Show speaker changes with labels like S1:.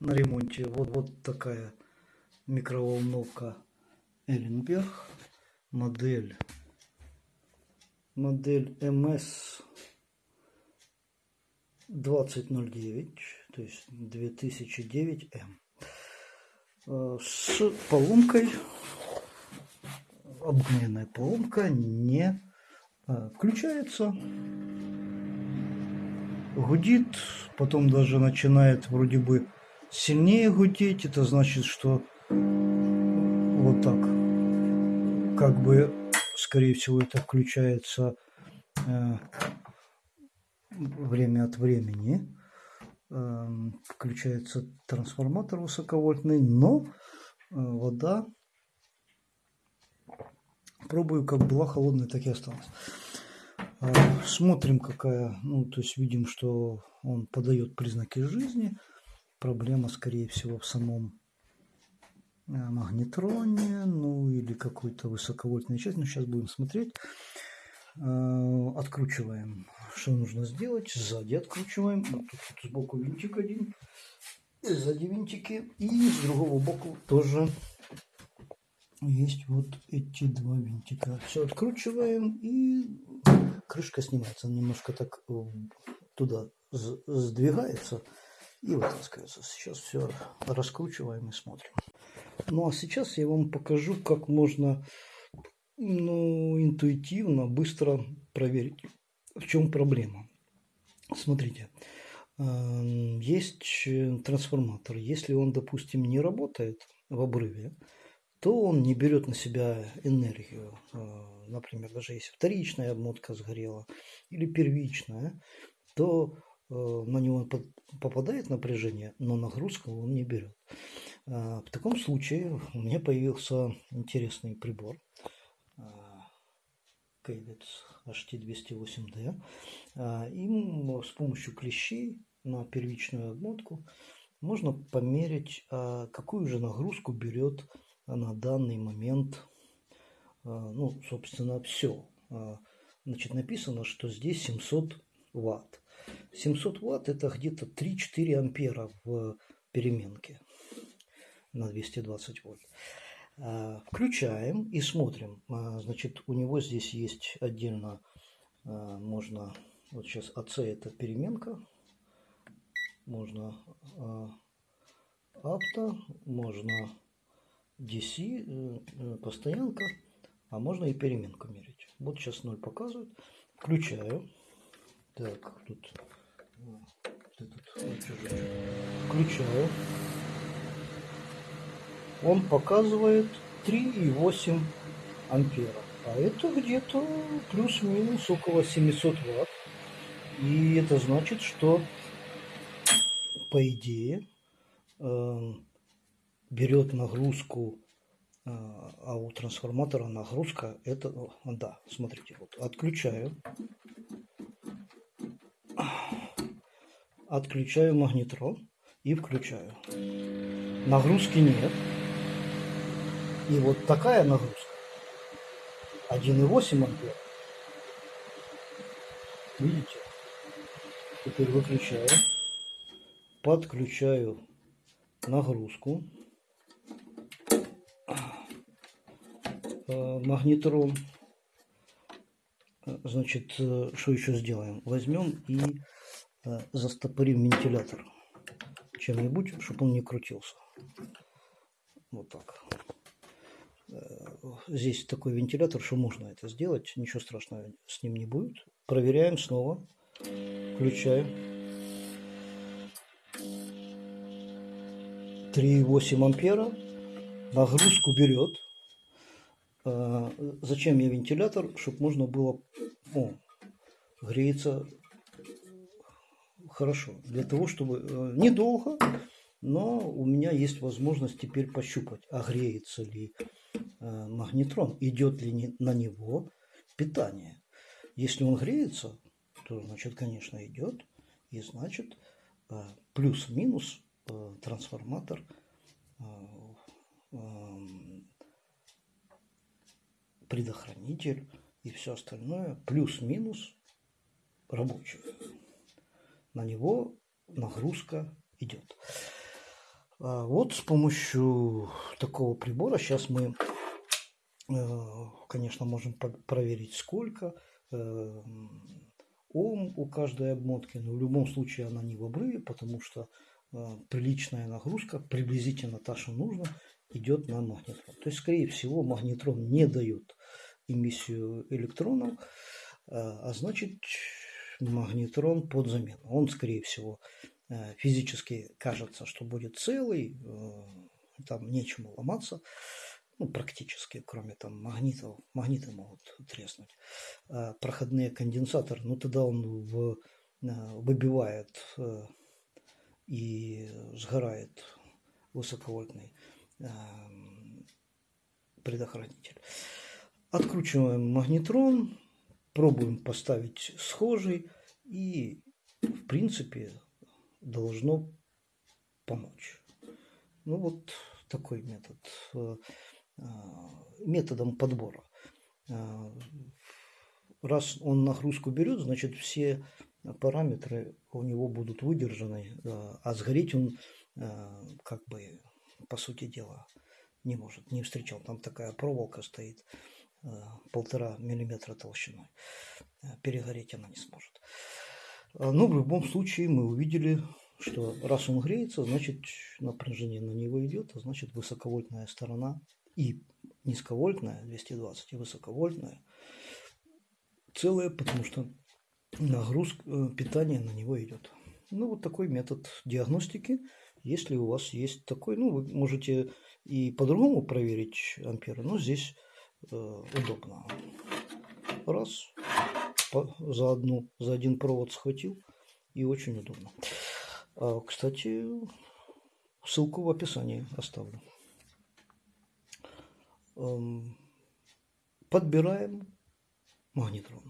S1: на ремонте. Вот, вот такая микроволновка Эренберг. Модель, модель МС 2009, то есть 2009М. Э, с поломкой, обыкновенная поломка не э, включается гудит, потом даже начинает вроде бы сильнее гудеть. Это значит, что вот так, как бы, скорее всего, это включается э, время от времени. Э, включается трансформатор высоковольтный, но э, вода пробую, как была холодная, так и осталась. А, смотрим, какая, ну, то есть видим, что он подает признаки жизни. Проблема, скорее всего, в самом э, магнетроне, ну, или какой-то высоковольтной части. Но сейчас будем смотреть. А, откручиваем. Что нужно сделать? Сзади откручиваем. Вот тут, сбоку винтик один. Сзади винтики. И с другого боку тоже есть вот эти два винтика. Все откручиваем и крышка снимается. немножко так э, туда сдвигается и вытаскивается. Сейчас все раскручиваем и смотрим. Ну а сейчас я вам покажу, как можно ну, интуитивно, быстро проверить, в чем проблема. Смотрите, эм, есть трансформатор. Если он, допустим, не работает в обрыве, то он не берет на себя энергию. А, например, даже если вторичная обмотка сгорела или первичная, то на него попадает напряжение, но нагрузку он не берет. А, в таком случае у меня появился интересный прибор Кейвец HT208D. Им с помощью клещей на первичную обмотку можно померить, какую же нагрузку берет на данный момент, а, ну, собственно, все. А, значит, написано, что здесь 700 ватт. 700 ватт это где-то 3-4 ампера в переменке на 220 вольт. А, включаем и смотрим. Значит, у него здесь есть отдельно, можно, вот сейчас АЦ это переменка, можно авто, можно DC э, э, постоянка, а можно и переменку мерить. Вот сейчас 0 показывает. Включаю. Так, тут, включаю. Он показывает 3,8 ампера. А это где-то плюс-минус около 700 ватт. И это значит, что по идее эм, берет нагрузку, а, а у трансформатора нагрузка это, да, смотрите, вот отключаю, отключаю магнитрон и включаю. Нагрузки нет. И вот такая нагрузка 1,8 ампер. Видите? Теперь выключаю, подключаю нагрузку. Э, магнитрон. Э, значит, э, что еще сделаем? Возьмем и застопорим вентилятор чем-нибудь, чтобы он не крутился. Вот так. Здесь такой вентилятор, что можно это сделать. Ничего страшного с ним не будет. Проверяем снова. Включаем. 3,8 ампера. Нагрузку берет. Зачем мне вентилятор? Чтобы можно было... О, греется хорошо. Для того, чтобы... Э, недолго, но у меня есть возможность теперь пощупать, а греется ли э, магнетрон, идет ли на него питание. Если он греется, то, значит, конечно, идет. И, значит, э, плюс-минус трансформатор предохранитель и все остальное плюс-минус рабочий. На него нагрузка идет. А вот с помощью такого прибора сейчас мы, э, конечно, можем проверить сколько э, ом у каждой обмотки, но в любом случае она не в обрыве, потому что э, приличная нагрузка, приблизительно та, что нужно, идет на магнетрон. То есть, скорее всего, магнетрон не дает эмиссию электронов, а значит магнетрон под замену. Он, скорее всего, Э, физически кажется, что будет целый, э, там нечему ломаться, ну, практически, кроме там магнитов, магниты могут треснуть. Проходные конденсаторы, ну, тогда он в, э, выбивает и сгорает высоковольтный предохранитель. Откручиваем магнитрон, пробуем поставить схожий и, в принципе, должно помочь. Ну вот такой метод. Э, э, методом подбора. Э, раз он нагрузку берет, значит все параметры у него будут выдержаны, а сгореть он как бы по сути дела не может, не встречал. Там такая проволока стоит полтора миллиметра толщиной. Перегореть она не сможет. А, но в любом случае мы увидели, что раз он греется, значит напряжение на него идет, а значит высоковольтная сторона и низковольтная 220 и высоковольтная целая, потому что нагрузка э, питания на него идет. Ну вот такой метод диагностики. Если у вас есть такой, ну вы можете и по-другому проверить амперы, но здесь э, удобно. Раз, за, одну, за один провод схватил и очень удобно. А, кстати, ссылку в описании оставлю. Эм, подбираем магнитрон.